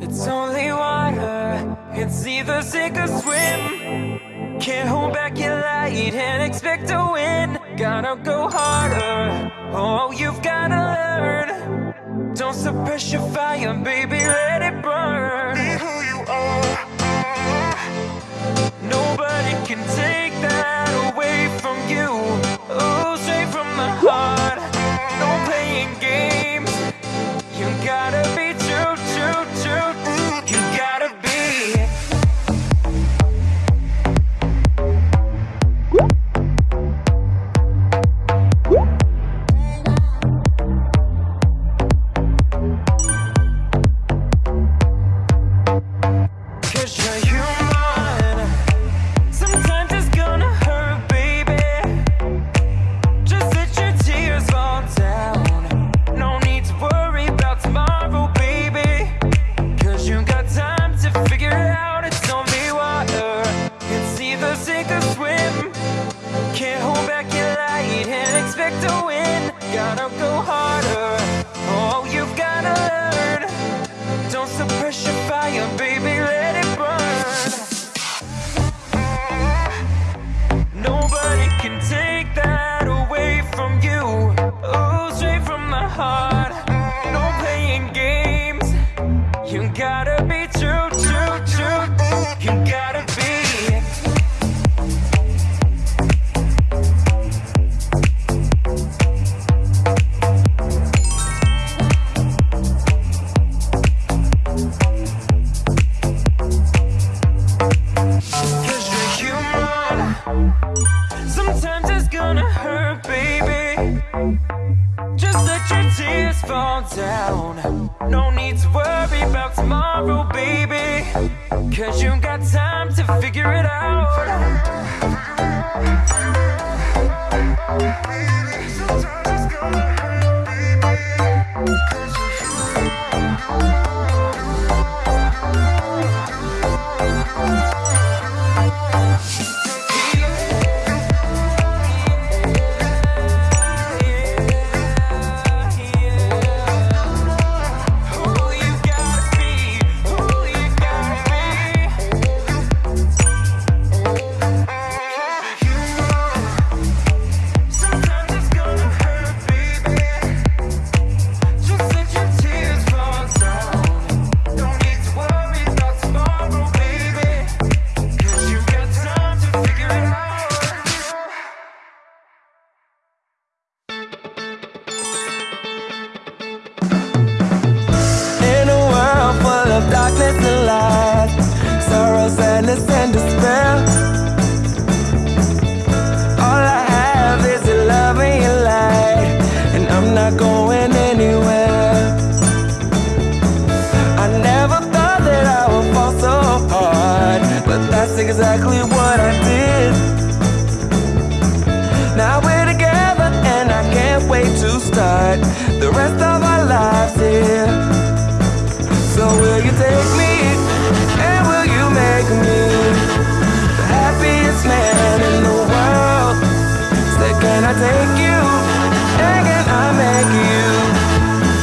It's only water, it's either sink or swim. Can't hold back your light and expect to win. Gotta go harder, oh, you've gotta learn. Don't suppress your fire, baby, let it burn. Be who you are. Nobody can take that away from you. Out. It's only water. It's either sink or swim. Can't hold back your light and expect to win. Gotta go harder. Oh, you've gotta learn. Don't suppress your fire, baby, Just let your tears fall down. No need to worry about tomorrow, baby. Cause you got time to figure it out. Rest of our lives here. So will you take me and will you make me the happiest man in the world? Say, can I take you and can I make you?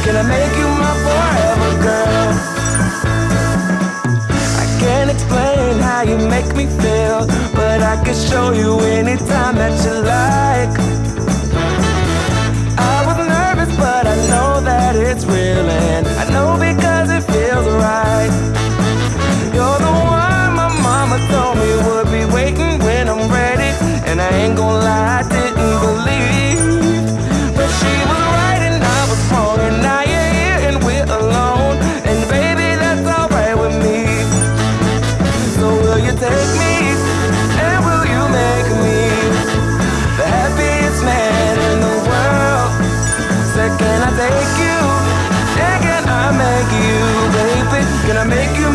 Can I make you my forever girl? I can't explain how you make me feel, but I can show you anytime that you like. It's I make you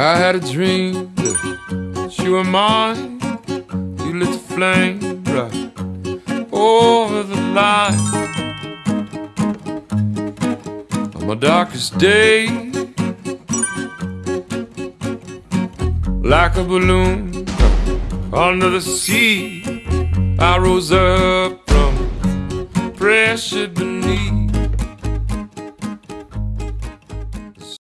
I had a dream that you were mine. You lit the flame right over the line. On my darkest day, like a balloon under the sea, I rose up from pressure beneath.